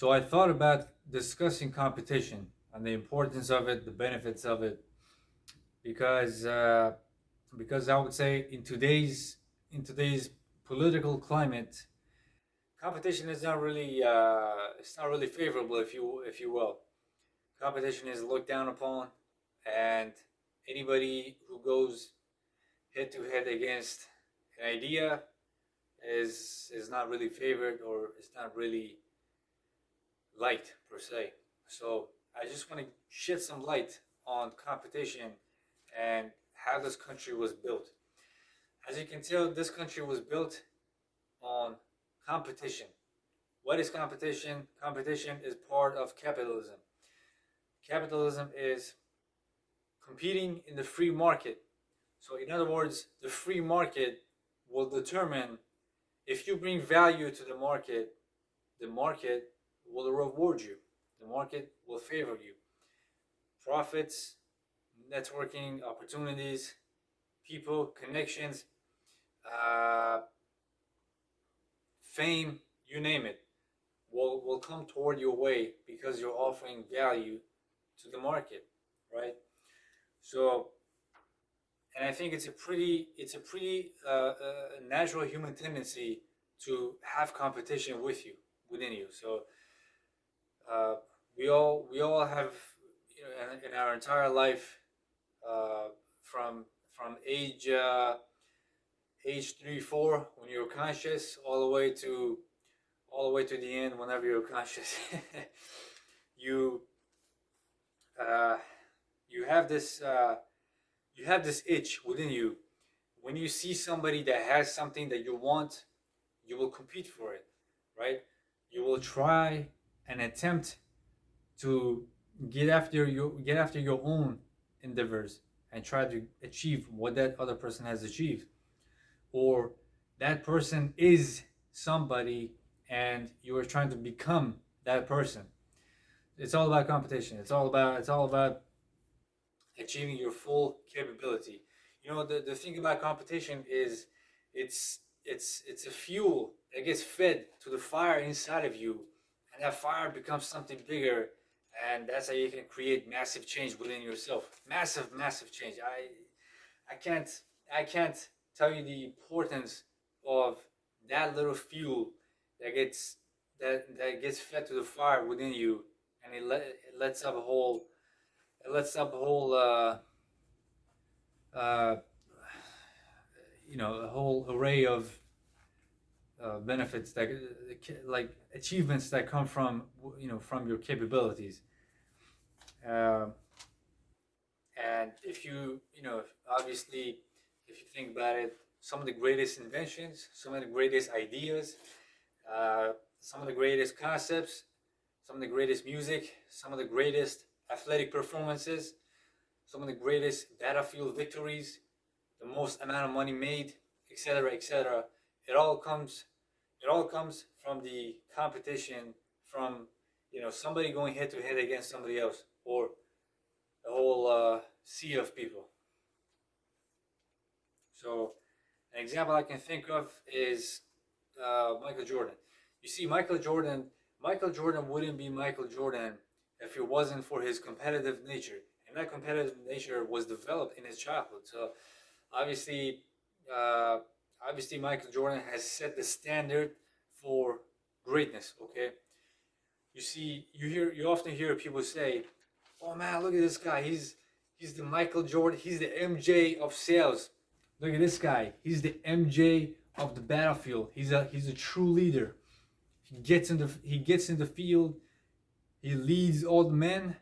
So I thought about discussing competition and the importance of it, the benefits of it, because uh, because I would say in today's in today's political climate, competition is not really uh, it's not really favorable, if you if you will. Competition is looked down upon, and anybody who goes head to head against an idea is is not really favored or it's not really liked per se. So I just want to shed some light on competition and how this country was built. As you can tell, this country was built on competition. What is competition? Competition is part of capitalism. Capitalism is competing in the free market. So in other words, the free market will determine if you bring value to the market, the market will reward you. The market will favor you. Profits, networking, opportunities, people, connections, uh, fame, you name it, will, will come toward your way because you're offering value to the market, right? So, and I think it's a pretty, it's a pretty uh, uh, natural human tendency to have competition with you, within you. So, uh, we all, we all have, you know, in, in our entire life, uh, from from age uh, age three, four, when you're conscious, all the way to all the way to the end, whenever you're conscious, you uh, you have this uh, you have this itch within you. When you see somebody that has something that you want, you will compete for it, right? You will try and attempt to get after your get after your own endeavors and try to achieve what that other person has achieved. Or that person is somebody and you are trying to become that person. It's all about competition. It's all about it's all about achieving your full capability. You know the, the thing about competition is it's it's it's a fuel that gets fed to the fire inside of you that fire becomes something bigger and that's how you can create massive change within yourself. Massive massive change. I i can't i can't tell you the importance of that little fuel that gets that that gets fed to the fire within you and it, let, it lets up a whole it lets up a whole uh, uh, you know a whole array of uh, benefits that like achievements that come from you know from your capabilities. Uh, and if you you know obviously if you think about it some of the greatest inventions some of the greatest ideas uh, some of the greatest concepts some of the greatest music some of the greatest athletic performances some of the greatest battlefield victories the most amount of money made etc etc it all comes it all comes from the competition from you know somebody going head to head against somebody else or a whole uh, sea of people. So an example I can think of is uh, Michael Jordan. You see Michael Jordan Michael Jordan wouldn't be Michael Jordan if it wasn't for his competitive nature. And that competitive nature was developed in his childhood. So obviously uh, obviously Michael Jordan has set the standard for greatness, okay? You see, you hear, you often hear people say, oh man, look at this guy. He's, he's the Michael Jordan. He's the MJ of sales. Look at this guy. He's the MJ of the battlefield. He's a, he's a true leader. He gets in the, he gets in the field. He leads all the men.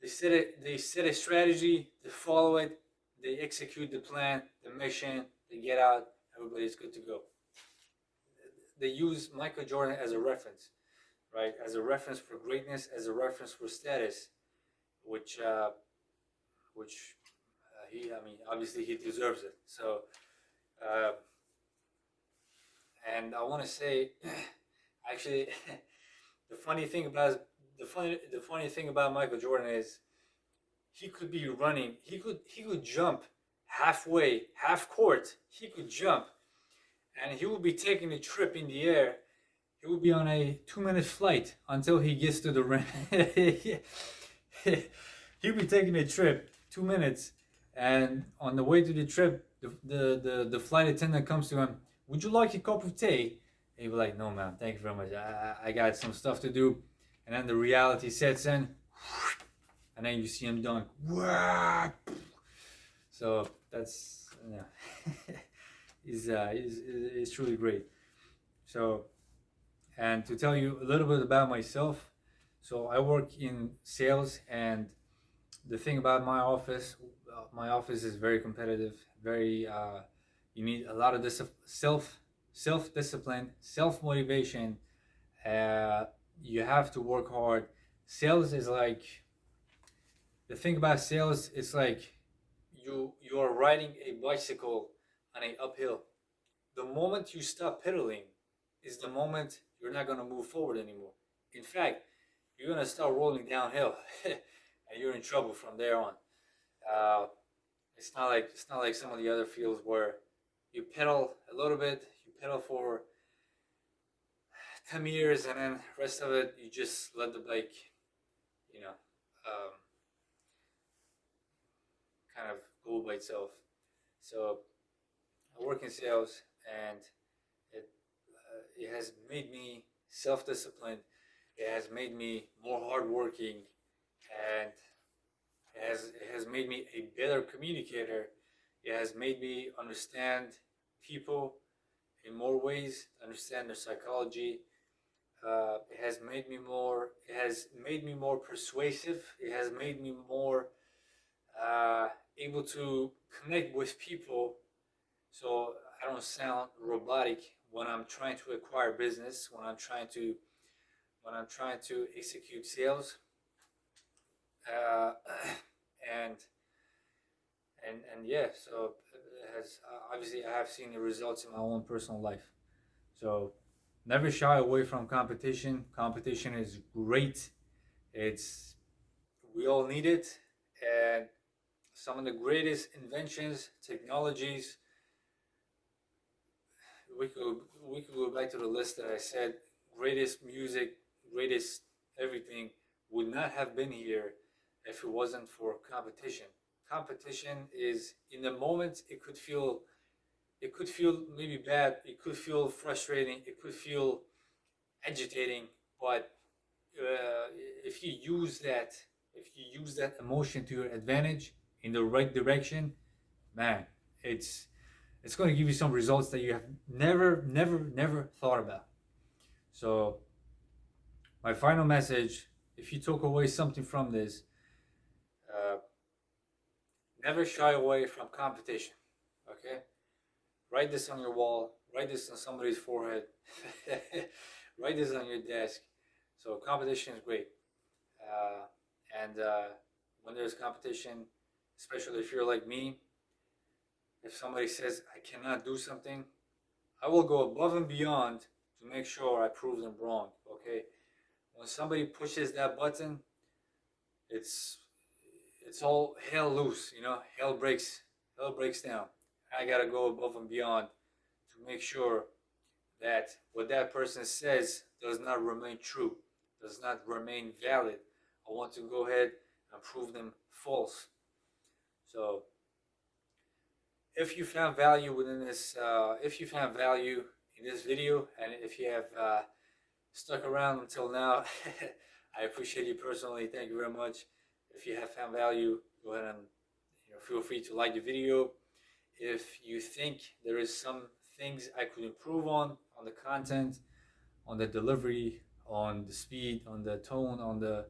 They set it, they set a strategy, they follow it, they execute the plan, the mission, they get out, everybody's good to go. They use Michael Jordan as a reference, right? As a reference for greatness, as a reference for status, which, uh, which uh, he, I mean, obviously he deserves it. So, uh, and I want to say, actually, the funny thing about the funny the funny thing about Michael Jordan is he could be running, he could he could jump halfway, half court, he could jump and he will be taking a trip in the air he will be on a two minute flight until he gets to the rim. He'll be taking a trip, two minutes, and on the way to the trip, the, the, the, the flight attendant comes to him, Would you like a cup of tea? And he'd be like, No, ma'am, thank you very much. I, I got some stuff to do. And then the reality sets in, and then you see him done. So that's, yeah, is uh, is is truly great. So, and to tell you a little bit about myself, so I work in sales, and the thing about my office, my office is very competitive. Very, uh, you need a lot of dis- self self discipline, self motivation. Uh, you have to work hard. Sales is like the thing about sales. It's like you you are riding a bicycle on a uphill. The moment you stop pedaling is the moment you're not gonna move forward anymore. In fact, you're gonna start rolling downhill, and you're in trouble from there on. Uh, it's not like it's not like some of the other fields where you pedal a little bit, you pedal for 10 meters, and then rest of it you just let the bike, you know, um, kind of by itself. So I work in sales, and it uh, it has made me self-disciplined. It has made me more hardworking, and it has it has made me a better communicator. It has made me understand people in more ways, understand their psychology. Uh, it has made me more. It has made me more persuasive. It has made me more uh, able to connect with people. So I don't sound robotic when I'm trying to acquire business. When I'm trying to when I'm trying to execute sales. Uh, and and and yeah, so it has uh, obviously I have seen the results in my own personal life. So never shy away from competition. Competition is great. It's we all need it, some of the greatest inventions, technologies. We could we could go back to the list that I said. Greatest music, greatest everything would not have been here if it wasn't for competition. Competition is in the moment it could feel it could feel maybe bad, it could feel frustrating, it could feel agitating, but uh, if you use that if you use that emotion to your advantage in the right direction, man, it's it's going to give you some results that you have never never never thought about. So my final message, if you took away something from this, uh, never shy away from competition. Okay, write this on your wall. Write this on somebody's forehead. write this on your desk. So competition is great, uh, and uh, when there's competition, especially if you're like me, if somebody says I cannot do something, I will go above and beyond to make sure I prove them wrong. Okay, when somebody pushes that button, it's it's all hell loose, you know, hell breaks, hell breaks down. I gotta go above and beyond to make sure that what that person says does not remain true, does not remain valid. I want to go ahead and prove them false. So, if you found value within this, uh, if you found value in this video, and if you have uh, stuck around until now, I appreciate you personally. Thank you very much. If you have found value, go ahead and you know, feel free to like the video. If you think there is some things I could improve on, on the content, on the delivery, on the speed, on the tone, on the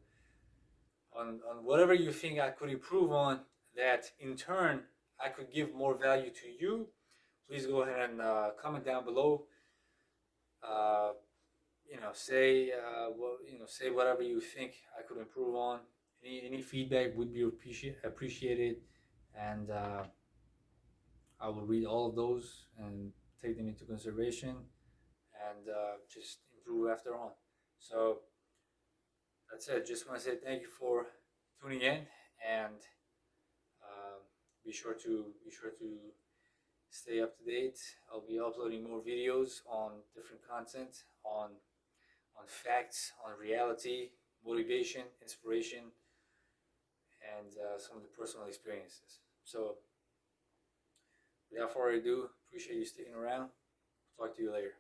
on, on whatever you think I could improve on, that in turn I could give more value to you, please go ahead and uh, comment down below. Uh, you know, say uh, well, you know, say whatever you think I could improve on. Any any feedback would be appreciate, appreciated, and uh, I will read all of those and take them into consideration, and uh, just improve after on. So that's it. Just want to say thank you for tuning in, and be sure to be sure to stay up to date. I'll be uploading more videos on different content on on facts, on reality, motivation, inspiration, and uh, some of the personal experiences. So, without further ado, appreciate you sticking around. Talk to you later.